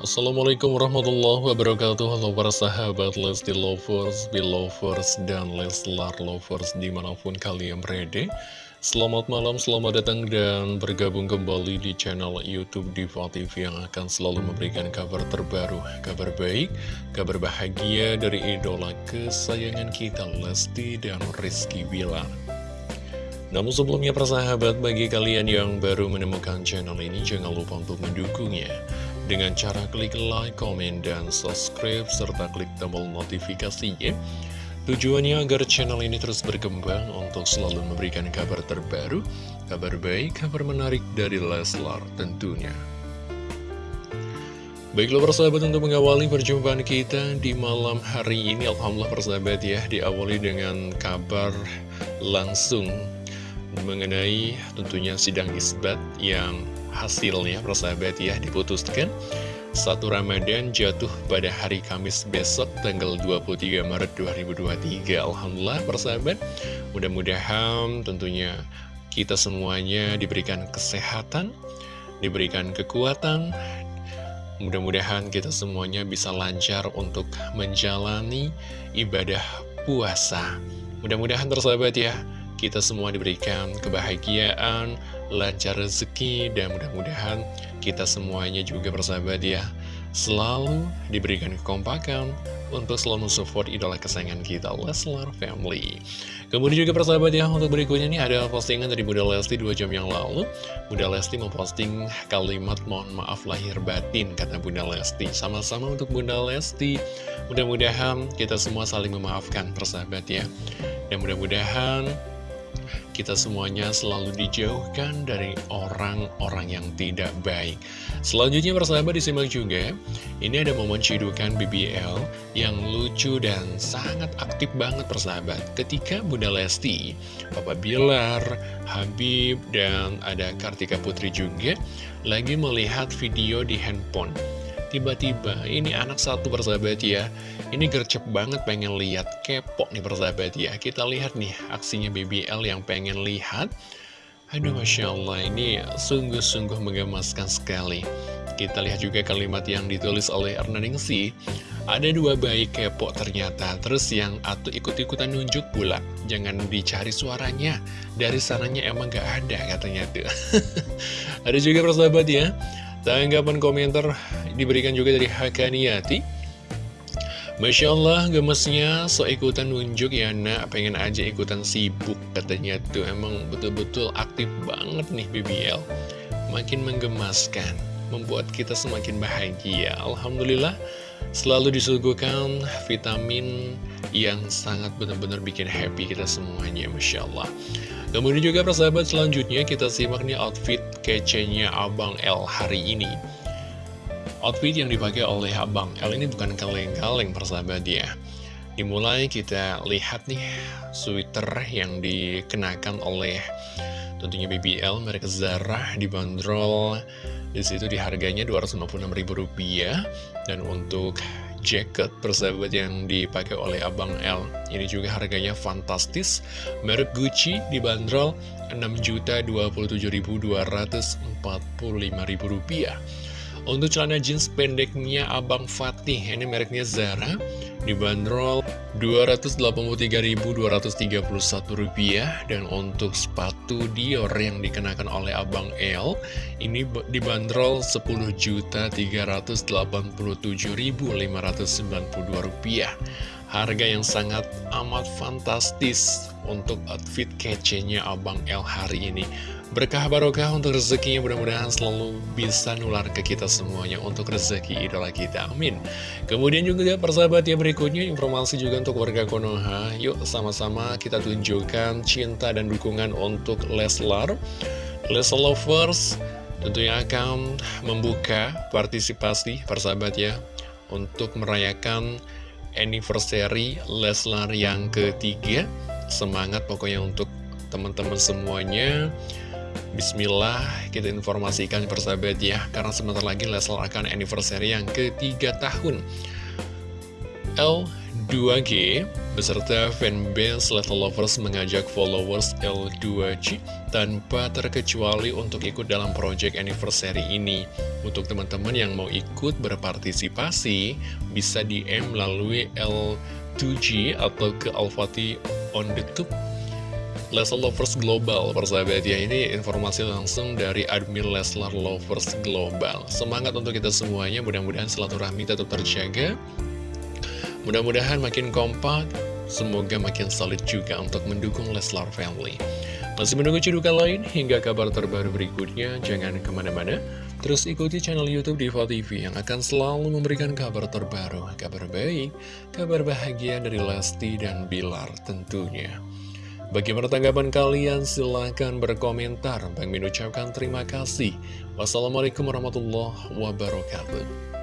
Assalamualaikum warahmatullahi wabarakatuh. Halo para sahabat Lesti Lovers, Belovers, dan Leslar Lovers di mana pun kalian berada. Selamat malam, selamat datang dan bergabung kembali di channel Youtube Diva TV yang akan selalu memberikan kabar terbaru Kabar baik, kabar bahagia dari idola kesayangan kita Lesti dan Rizky Bilar. Namun sebelumnya persahabat bagi kalian yang baru menemukan channel ini jangan lupa untuk mendukungnya dengan cara klik like, komen, dan subscribe serta klik tombol notifikasinya. Tujuannya agar channel ini terus berkembang untuk selalu memberikan kabar terbaru, kabar baik, kabar menarik dari Leslar tentunya. Baiklah persahabat untuk mengawali perjumpaan kita di malam hari ini. Alhamdulillah persahabat ya diawali dengan kabar langsung mengenai tentunya sidang isbat yang hasilnya persahabat ya diputuskan. Satu Ramadan jatuh pada hari Kamis besok tanggal 23 Maret 2023 Alhamdulillah persahabat mudah-mudahan tentunya kita semuanya diberikan kesehatan diberikan kekuatan. Mudah-mudahan kita semuanya bisa lancar untuk menjalani ibadah puasa. Mudah-mudahan tersahabat ya kita semua diberikan kebahagiaan, lancar rezeki, dan mudah-mudahan kita semuanya juga bersahabat ya, selalu diberikan kekompakan untuk selalu support idola kesayangan kita, Leslar Family. Kemudian juga persahabat ya, untuk berikutnya nih ada postingan dari Bunda Lesti 2 jam yang lalu. Bunda Lesti memposting kalimat mohon maaf lahir batin, kata Bunda Lesti. Sama-sama untuk Bunda Lesti, mudah-mudahan kita semua saling memaafkan persahabat ya. Dan mudah-mudahan kita semuanya selalu dijauhkan dari orang-orang yang tidak baik. Selanjutnya persahabat disimak juga, ini ada momen cidukan BBL yang lucu dan sangat aktif banget persahabat. Ketika Bunda Lesti, Papa Bilar, Habib, dan ada Kartika Putri juga lagi melihat video di handphone. Tiba-tiba ini anak satu persahabat ya. Ini gercep banget pengen lihat. Kepo nih persahabat ya. Kita lihat nih aksinya BBL yang pengen lihat. Aduh Masya Allah ini sungguh-sungguh menggemaskan sekali. Kita lihat juga kalimat yang ditulis oleh Ernaningsi Ada dua bayi kepo ternyata. Terus yang atau ikut-ikutan nunjuk pula. Jangan dicari suaranya. Dari sananya emang gak ada katanya tuh. Ada juga persahabat ya. Tanggapan komentar diberikan juga dari Hakaniati. Masya Allah gemesnya so ikutan nunjuk ya nak. Pengen aja ikutan sibuk katanya tuh. Emang betul-betul aktif banget nih BBL makin menggemaskan membuat kita semakin bahagia. Alhamdulillah selalu disuguhkan vitamin yang sangat benar-benar bikin happy kita semuanya Masya Allah Kemudian juga persahabat selanjutnya kita simak nih outfit kecenya Abang L hari ini Outfit yang dipakai oleh Abang L ini bukan kaleng-kaleng persahabat ya. Dimulai kita lihat nih sweater yang dikenakan oleh tentunya BBL merek Zara dibanderol di situ di harganya Rp256.000 dan untuk jacket persahabat yang dipakai oleh Abang L Ini juga harganya fantastis. Merek Gucci dibanderol Rp6.027.245.000 Untuk celana jeans pendeknya Abang Fatih. Ini mereknya Zara. Dibanderol Rp283.231 Dan untuk sepatu Dior yang dikenakan oleh Abang L Ini dibanderol Rp10.387.592 Harga yang sangat amat fantastis untuk outfit kecenya Abang L hari ini Berkah barokah untuk rezekinya mudah-mudahan selalu bisa nular ke kita semuanya untuk rezeki idola kita. Amin. Kemudian juga persahabat yang berikutnya informasi juga untuk warga Konoha. Yuk sama-sama kita tunjukkan cinta dan dukungan untuk Leslar. Leslar Lovers tentunya akan membuka partisipasi persahabat ya untuk merayakan anniversary Leslar yang ketiga. Semangat pokoknya untuk teman-teman semuanya Bismillah kita informasikan persahabat ya Karena sebentar lagi Leslar akan anniversary yang ketiga tahun L 2G beserta fanbase Little Lovers mengajak followers L2G tanpa terkecuali untuk ikut dalam project anniversary ini. Untuk teman-teman yang mau ikut berpartisipasi, bisa DM melalui L2G atau ke Alfati on the tube Leslar Lovers Global, persahabat ya, ini informasi langsung dari admin Leslar Lovers Global. Semangat untuk kita semuanya, mudah-mudahan silaturahmi tetap terjaga. Mudah-mudahan makin kompak, semoga makin solid juga untuk mendukung Leslar Family. Masih menunggu cidukan lain hingga kabar terbaru berikutnya, jangan ke mana-mana. Terus ikuti channel Youtube Diva TV yang akan selalu memberikan kabar terbaru, kabar baik, kabar bahagia dari Lesti dan Bilar tentunya. Bagaimana tanggapan kalian? Silahkan berkomentar. Bang Min ucapkan terima kasih. Wassalamualaikum warahmatullahi wabarakatuh.